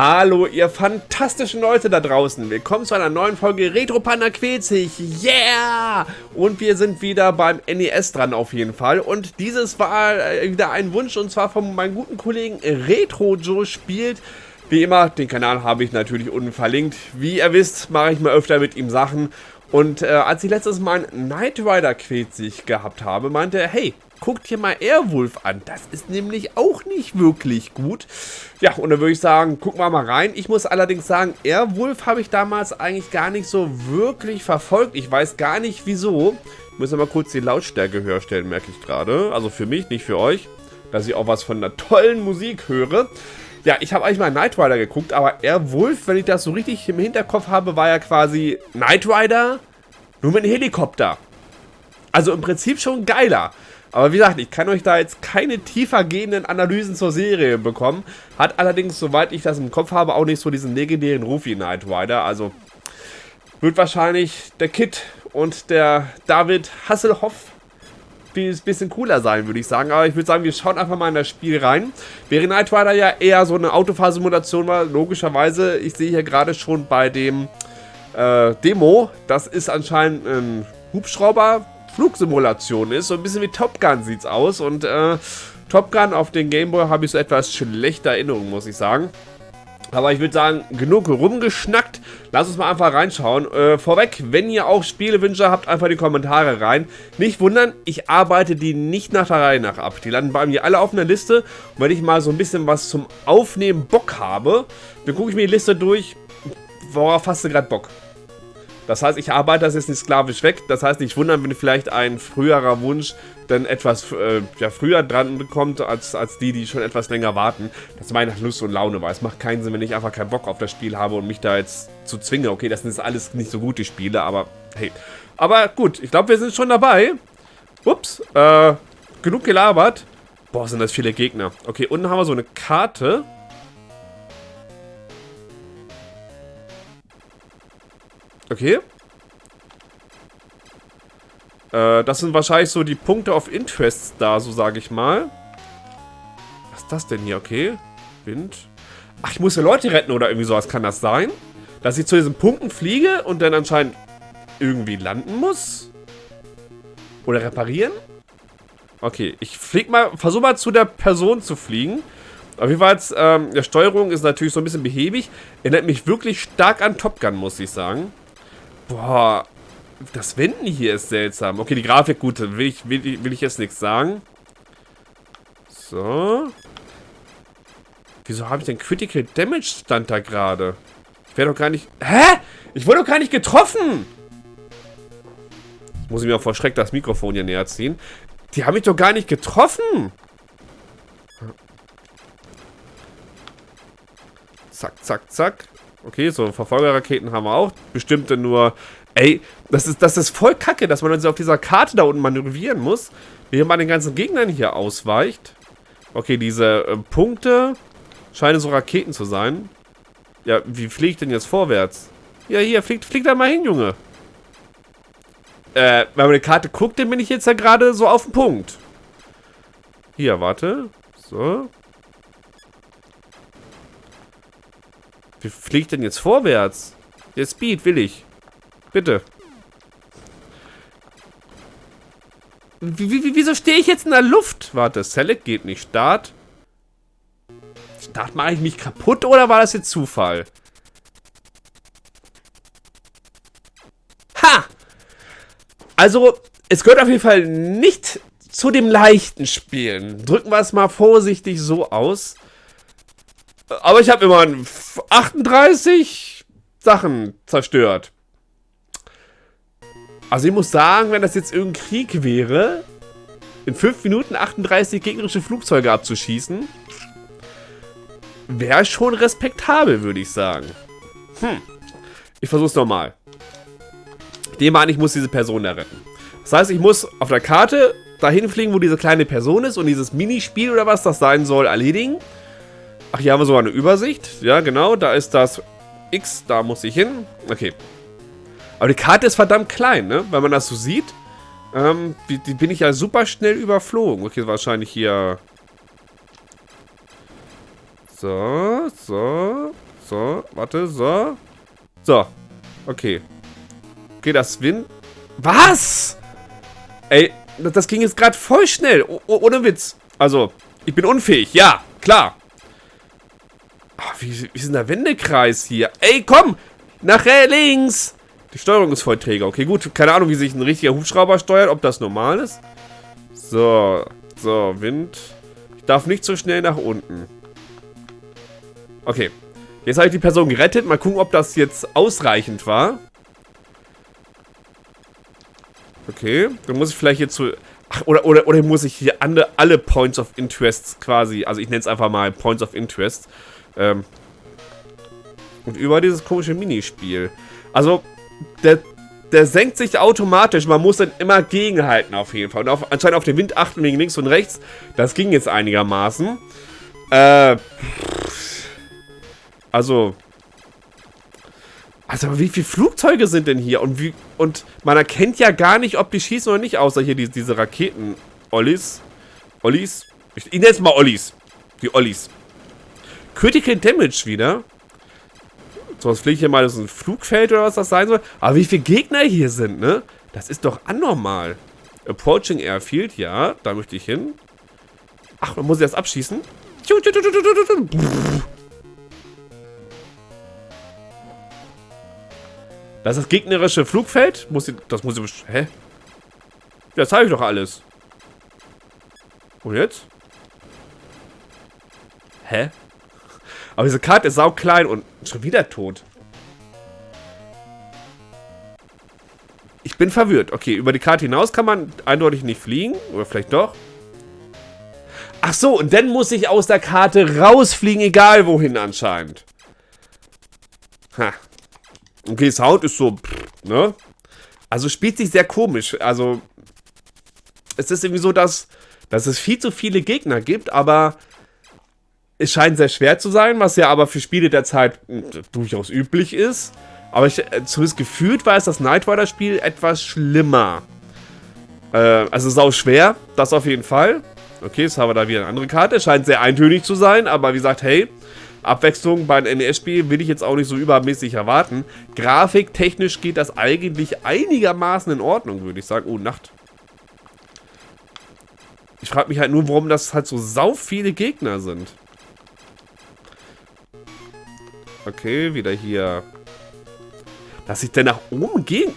Hallo, ihr fantastischen Leute da draußen. Willkommen zu einer neuen Folge Retro Panda quält sich. Yeah! Und wir sind wieder beim NES dran auf jeden Fall. Und dieses war äh, wieder ein Wunsch und zwar von meinem guten Kollegen Retro Joe spielt. Wie immer, den Kanal habe ich natürlich unten verlinkt. Wie ihr wisst, mache ich mal öfter mit ihm Sachen. Und äh, als ich letztes Mal einen Knight Rider quält sich gehabt habe, meinte er, hey, guckt dir mal Airwolf an. Das ist nämlich auch nicht wirklich gut. Ja, und dann würde ich sagen, gucken wir mal rein. Ich muss allerdings sagen, Airwolf habe ich damals eigentlich gar nicht so wirklich verfolgt. Ich weiß gar nicht wieso. Ich muss mal kurz die Lautstärke höher stellen, merke ich gerade. Also für mich, nicht für euch. Dass ich auch was von einer tollen Musik höre. Ja, ich habe eigentlich mal Knight Rider geguckt, aber Airwolf, wenn ich das so richtig im Hinterkopf habe, war ja quasi Knight Rider nur mit einem Helikopter. Also im Prinzip schon geiler. Aber wie gesagt, ich kann euch da jetzt keine tiefer gehenden Analysen zur Serie bekommen. Hat allerdings, soweit ich das im Kopf habe, auch nicht so diesen legendären Ruf wie Knight Rider. Also wird wahrscheinlich der Kit und der David Hasselhoff ein bisschen cooler sein, würde ich sagen. Aber ich würde sagen, wir schauen einfach mal in das Spiel rein. Während Knight Rider ja eher so eine Autofahrsimulation war, logischerweise, ich sehe hier gerade schon bei dem äh, Demo, das ist anscheinend ein Hubschrauber, Flugsimulation ist. So ein bisschen wie Top Gun sieht es aus. Und äh, Top Gun auf den Gameboy habe ich so etwas schlechte Erinnerungen, muss ich sagen. Aber ich würde sagen, genug rumgeschnackt. Lass uns mal einfach reinschauen. Äh, vorweg, wenn ihr auch Spielewünsche habt, einfach die Kommentare rein. Nicht wundern, ich arbeite die nicht nach der Reihe nach ab. Die landen bei mir alle auf einer Liste. Und wenn ich mal so ein bisschen was zum Aufnehmen Bock habe, dann gucke ich mir die Liste durch. Worauf hast du gerade Bock? Das heißt, ich arbeite das jetzt nicht sklavisch weg. Das heißt, nicht wundern, wenn vielleicht ein früherer Wunsch dann etwas äh, ja, früher dran bekommt, als, als die, die schon etwas länger warten. Das meine nach Lust und Laune, weil es macht keinen Sinn, wenn ich einfach keinen Bock auf das Spiel habe und mich da jetzt zu zwinge. Okay, das sind jetzt alles nicht so gute Spiele, aber hey. Aber gut, ich glaube, wir sind schon dabei. Ups, äh, genug gelabert. Boah, sind das viele Gegner. Okay, unten haben wir so eine Karte. Okay. Äh, das sind wahrscheinlich so die Punkte of Interest da, so sage ich mal. Was ist das denn hier? Okay. Wind. Ach, ich muss ja Leute retten oder irgendwie sowas. Kann das sein? Dass ich zu diesen Punkten fliege und dann anscheinend irgendwie landen muss? Oder reparieren? Okay, ich flieg mal, versuche mal zu der Person zu fliegen. Auf jeden Fall, ähm, der Steuerung ist natürlich so ein bisschen behäbig. Erinnert mich wirklich stark an Top Gun, muss ich sagen. Boah, das Wenden hier ist seltsam. Okay, die Grafik, gut, will ich, will, will ich jetzt nichts sagen. So. Wieso habe ich denn Critical Damage stand da gerade? Ich werde doch gar nicht... Hä? Ich wurde doch gar nicht getroffen! Jetzt muss ich mir vor Schreck das Mikrofon hier näher ziehen. Die haben mich doch gar nicht getroffen! Zack, zack, zack. Okay, so Verfolgerraketen haben wir auch. Bestimmte nur... Ey, das ist, das ist voll kacke, dass man also auf dieser Karte da unten manövrieren muss, während man den ganzen Gegnern hier ausweicht. Okay, diese äh, Punkte scheinen so Raketen zu sein. Ja, wie fliege ich denn jetzt vorwärts? Ja, hier, fliegt, fliegt da mal hin, Junge. Äh, wenn man die Karte guckt, dann bin ich jetzt ja gerade so auf dem Punkt. Hier, warte. So. Wie fliegt denn jetzt vorwärts? Der Speed will ich. Bitte. Wie, wieso stehe ich jetzt in der Luft? Warte, Select geht nicht. Start. Start mache ich mich kaputt oder war das jetzt Zufall? Ha! Also, es gehört auf jeden Fall nicht zu dem leichten Spielen. Drücken wir es mal vorsichtig so aus. Aber ich habe immer 38 Sachen zerstört. Also ich muss sagen, wenn das jetzt irgendein Krieg wäre, in 5 Minuten 38 gegnerische Flugzeuge abzuschießen, wäre schon respektabel, würde ich sagen. Hm. Ich versuch's nochmal. Dem an, ich muss diese Person da retten. Das heißt, ich muss auf der Karte dahin fliegen, wo diese kleine Person ist und dieses Minispiel oder was das sein soll, erledigen. Ach, hier haben wir sogar eine Übersicht. Ja, genau, da ist das X, da muss ich hin. Okay. Aber die Karte ist verdammt klein, ne? Wenn man das so sieht. Ähm, die, die bin ich ja super schnell überflogen. Okay, wahrscheinlich hier... So, so. so, warte, so. So, okay. Okay, das Wind... Was? Ey, das ging jetzt gerade voll schnell. O ohne Witz. Also, ich bin unfähig. Ja, klar. Ach, wie, wie ist denn der Wendekreis hier? Ey, komm! Nachher links! Die Steuerung ist voll träger. Okay, gut. Keine Ahnung, wie sich ein richtiger Hubschrauber steuert. Ob das normal ist. So. So, Wind. Ich darf nicht so schnell nach unten. Okay. Jetzt habe ich die Person gerettet. Mal gucken, ob das jetzt ausreichend war. Okay. Dann muss ich vielleicht jetzt so... Ach, oder, oder, oder muss ich hier alle, alle Points of Interest quasi... Also ich nenne es einfach mal Points of Interest. Ähm, und über dieses komische Minispiel. Also, der, der senkt sich automatisch. Man muss dann immer gegenhalten auf jeden Fall. Und auf, anscheinend auf den Wind achten wegen links und rechts. Das ging jetzt einigermaßen. Äh, also, also wie viele Flugzeuge sind denn hier? Und wie und man erkennt ja gar nicht, ob die schießen oder nicht, außer hier die, diese Raketen. Ollis. Ollis. Ich, ich nenne es mal Ollis. Die Ollis. Critical Damage wieder. So, was fliege ich hier mal, das ist ein Flugfeld oder was das sein soll. Aber wie viele Gegner hier sind, ne? Das ist doch anormal. Approaching Airfield, ja, da möchte ich hin. Ach, man muss ich das abschießen. Das ist das gegnerische Flugfeld. Muss ich, das muss ich... Hä? Das habe ich doch alles. Und jetzt? Hä? Aber diese Karte ist sau klein und schon wieder tot. Ich bin verwirrt. Okay, über die Karte hinaus kann man eindeutig nicht fliegen. Oder vielleicht doch. Ach so, und dann muss ich aus der Karte rausfliegen, egal wohin anscheinend. Ha. Okay, Sound ist so, ne? Also spielt sich sehr komisch. Also, es ist irgendwie so, dass, dass es viel zu viele Gegner gibt, aber es scheint sehr schwer zu sein, was ja aber für Spiele der Zeit hm, durchaus üblich ist. Aber ich, äh, zumindest gefühlt war es das Knight Rider Spiel etwas schlimmer. Äh, also sau schwer, das auf jeden Fall. Okay, jetzt haben wir da wieder eine andere Karte. Scheint sehr eintönig zu sein, aber wie gesagt, hey, Abwechslung bei einem NES-Spiel will ich jetzt auch nicht so übermäßig erwarten. Grafiktechnisch geht das eigentlich einigermaßen in Ordnung, würde ich sagen. Oh, Nacht. Ich frage mich halt nur, warum das halt so sau viele Gegner sind. Okay, wieder hier. Dass ich denn nach oben gehen...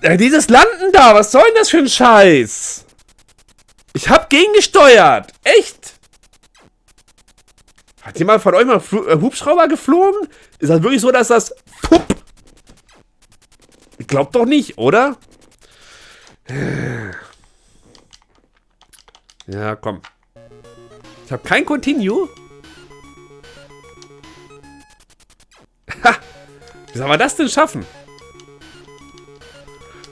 Ja, dieses Landen da, was soll denn das für ein Scheiß? Ich hab gegengesteuert. Echt? Hat jemand von euch mal äh, Hubschrauber geflogen? Ist das wirklich so, dass das... Pup? Ich glaub doch nicht, oder? Ja, komm. Ich habe kein Continue. Wie soll man das denn schaffen?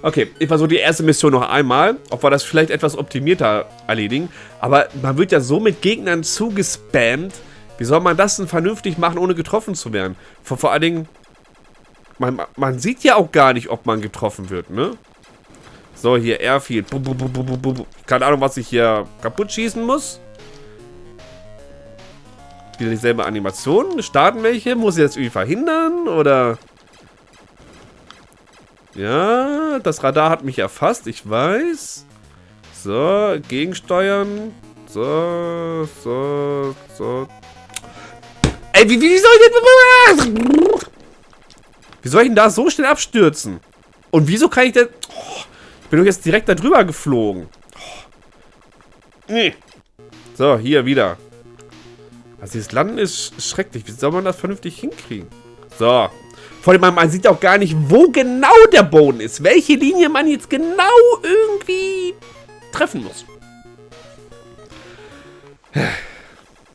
Okay, ich versuche die erste Mission noch einmal, ob wir das vielleicht etwas optimierter erledigen. Aber man wird ja so mit Gegnern zugespammt. Wie soll man das denn vernünftig machen, ohne getroffen zu werden? Vor, vor allen Dingen, man, man sieht ja auch gar nicht, ob man getroffen wird, ne? So, hier Airfield. Keine Ahnung, was ich hier kaputt schießen muss. Wieder dieselbe Animation. Starten welche? Muss ich das irgendwie verhindern? Oder... Ja, das Radar hat mich erfasst, ich weiß. So, gegensteuern. So, so, so. Ey, wie, wie soll ich denn... Wie soll ich denn da so schnell abstürzen? Und wieso kann ich denn... Oh, ich bin doch jetzt direkt da drüber geflogen. Oh. Nee. So, hier wieder. Also dieses Landen ist schrecklich. Wie soll man das vernünftig hinkriegen? So, vor allem, man sieht auch gar nicht, wo genau der Boden ist. Welche Linie man jetzt genau irgendwie treffen muss.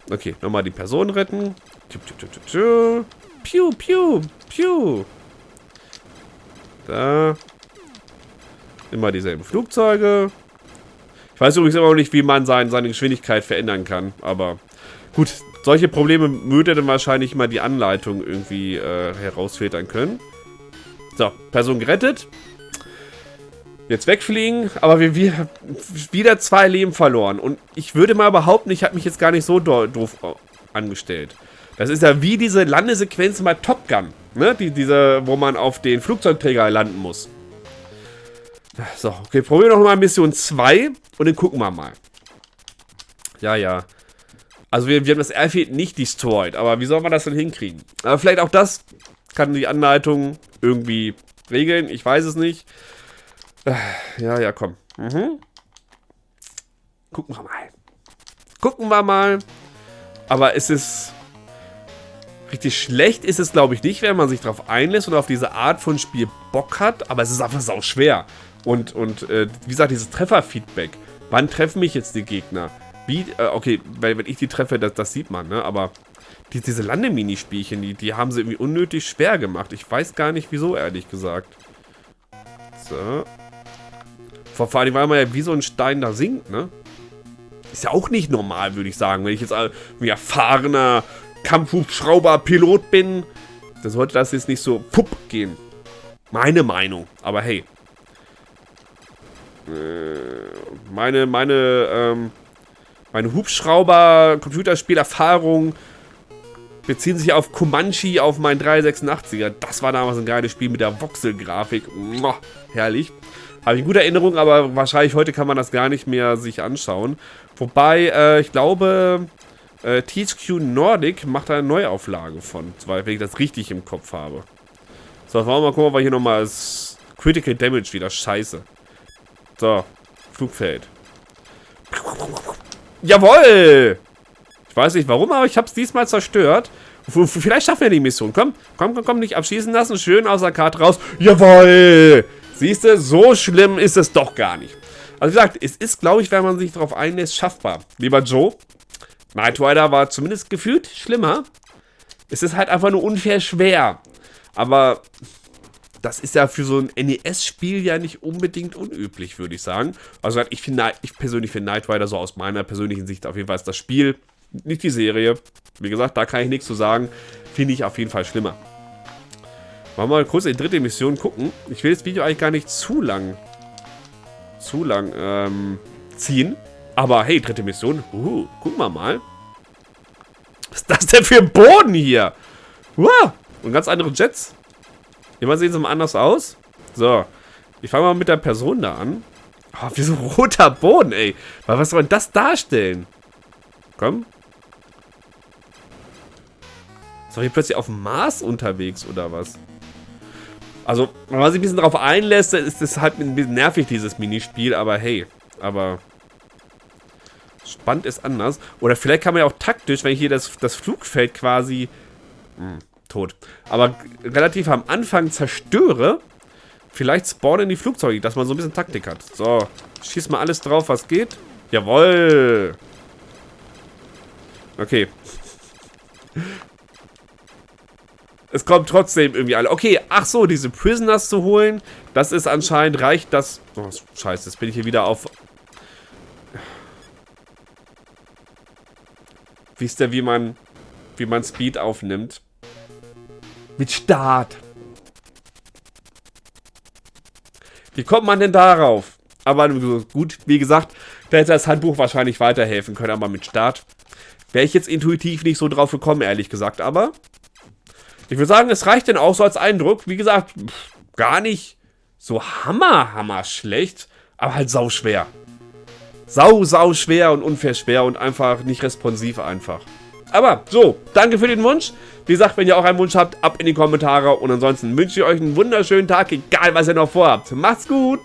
Okay, nochmal die Person retten. Piu, piu, piu. Da. Immer dieselben Flugzeuge. Ich weiß übrigens immer noch nicht, wie man sein, seine Geschwindigkeit verändern kann. Aber gut, solche Probleme würde dann wahrscheinlich mal die Anleitung irgendwie äh, herausfiltern können. So, Person gerettet. Jetzt wegfliegen, aber wir, wir wieder zwei Leben verloren. Und ich würde mal behaupten, ich habe mich jetzt gar nicht so do doof angestellt. Das ist ja wie diese Landesequenz bei Top Gun. Ne? Die, diese, wo man auf den Flugzeugträger landen muss. So, okay, probieren wir noch mal Mission 2 und dann gucken wir mal. Ja, ja. Also wir, wir haben das Airfield nicht destroyed, aber wie soll man das denn hinkriegen? Aber vielleicht auch das kann die Anleitung irgendwie regeln, ich weiß es nicht. Ja, ja, komm. Mhm. Gucken wir mal. Gucken wir mal. Aber es ist... Richtig schlecht ist es, glaube ich, nicht, wenn man sich darauf einlässt und auf diese Art von Spiel Bock hat. Aber es ist einfach sau schwer. Und, und äh, wie gesagt, dieses Trefferfeedback. Wann treffen mich jetzt die Gegner? Wie, äh, okay, weil, wenn ich die treffe, das, das sieht man, ne? Aber die, diese Landeminispielchen, die, die haben sie irgendwie unnötig schwer gemacht. Ich weiß gar nicht, wieso, ehrlich gesagt. So. Vor, allem, weil man ja wie so ein Stein da sinkt, ne? Ist ja auch nicht normal, würde ich sagen. Wenn ich jetzt ein erfahrener Kampfhubschrauber-Pilot bin, dann sollte das jetzt nicht so pupp gehen. Meine Meinung. Aber hey. Äh, meine, meine, ähm, meine Hubschrauber-Computerspielerfahrung beziehen sich auf Comanche auf meinen 386er. Das war damals ein geiles Spiel mit der Voxel-Grafik. Herrlich. Habe ich gute Erinnerung, aber wahrscheinlich heute kann man das gar nicht mehr sich anschauen. Wobei, äh, ich glaube, äh, THQ Nordic macht da eine Neuauflage von, wenn ich das richtig im Kopf habe. So, wollen wir mal gucken, ob hier nochmal das Critical Damage wieder. Scheiße. So, Flugfeld. Jawoll! Ich weiß nicht warum, aber ich habe es diesmal zerstört. Vielleicht schaffen wir die Mission. Komm, komm, komm, komm, nicht abschießen lassen. Schön aus der Karte raus. Jawoll! Siehst du, so schlimm ist es doch gar nicht. Also wie gesagt, es ist, glaube ich, wenn man sich darauf einlässt, schaffbar. Lieber Joe, Knight Rider war zumindest gefühlt schlimmer. Es ist halt einfach nur unfair schwer. Aber das ist ja für so ein NES-Spiel ja nicht unbedingt unüblich, würde ich sagen. Also ich, find, ich persönlich finde Knight Rider so aus meiner persönlichen Sicht auf jeden Fall ist das Spiel, nicht die Serie. Wie gesagt, da kann ich nichts zu sagen. Finde ich auf jeden Fall schlimmer. Wollen wir mal kurz in die dritte Mission gucken. Ich will das Video eigentlich gar nicht zu lang zu lang ähm, ziehen. Aber hey, dritte Mission. Uh, gucken wir mal. Was ist das denn für ein Boden hier? Uh, und ganz andere Jets. Immer sehen sie mal anders aus. So, ich fange mal mit der Person da an. Oh, wie so roter Boden, ey. Was soll denn das darstellen? Komm. Doch hier plötzlich auf dem Mars unterwegs, oder was? Also, wenn man sich ein bisschen darauf einlässt, ist es halt ein bisschen nervig, dieses Minispiel, aber hey, aber spannend ist anders. Oder vielleicht kann man ja auch taktisch, wenn ich hier das, das Flugfeld quasi hm, tot, aber relativ am Anfang zerstöre, vielleicht spawnen die Flugzeuge, dass man so ein bisschen Taktik hat. So, schieß mal alles drauf, was geht. Jawoll. Okay. es kommt trotzdem irgendwie alle. Okay, ach so, diese Prisoners zu holen, das ist anscheinend, reicht das... Oh, scheiße, jetzt bin ich hier wieder auf... Wisst ihr, wie man, wie man Speed aufnimmt? Mit Start. Wie kommt man denn darauf? Aber gut, wie gesagt, da hätte das Handbuch wahrscheinlich weiterhelfen können, aber mit Start wäre ich jetzt intuitiv nicht so drauf gekommen, ehrlich gesagt. Aber ich würde sagen, es reicht denn auch so als Eindruck. Wie gesagt, pff, gar nicht so hammer, hammer schlecht, aber halt sau schwer. Sau, sau schwer und unfair schwer und einfach nicht responsiv einfach. Aber so, danke für den Wunsch. Wie gesagt, wenn ihr auch einen Wunsch habt, ab in die Kommentare. Und ansonsten wünsche ich euch einen wunderschönen Tag, egal was ihr noch vorhabt. Macht's gut!